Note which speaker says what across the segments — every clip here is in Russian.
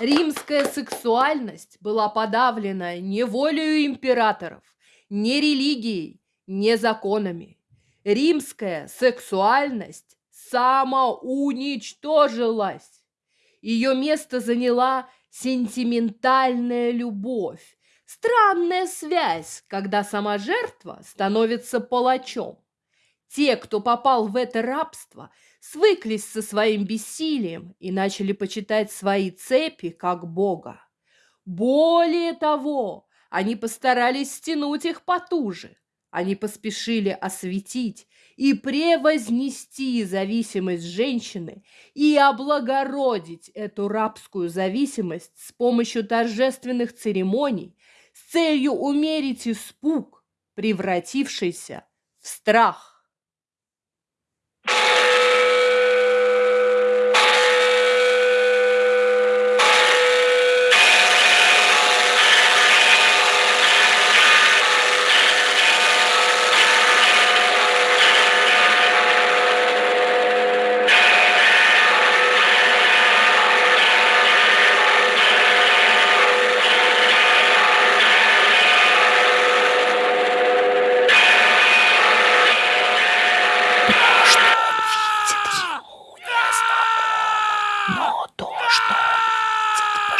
Speaker 1: Римская сексуальность была подавлена не волею императоров, не религией, не законами. Римская сексуальность самоуничтожилась. Ее место заняла сентиментальная любовь, странная связь, когда сама жертва становится палачом. Те, кто попал в это рабство, свыклись со своим бессилием и начали почитать свои цепи как Бога. Более того, они постарались стянуть их потуже. Они поспешили осветить и превознести зависимость женщины и облагородить эту рабскую зависимость с помощью торжественных церемоний с целью умерить испуг, превратившийся в страх.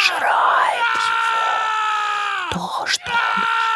Speaker 1: пожирает его. То, что он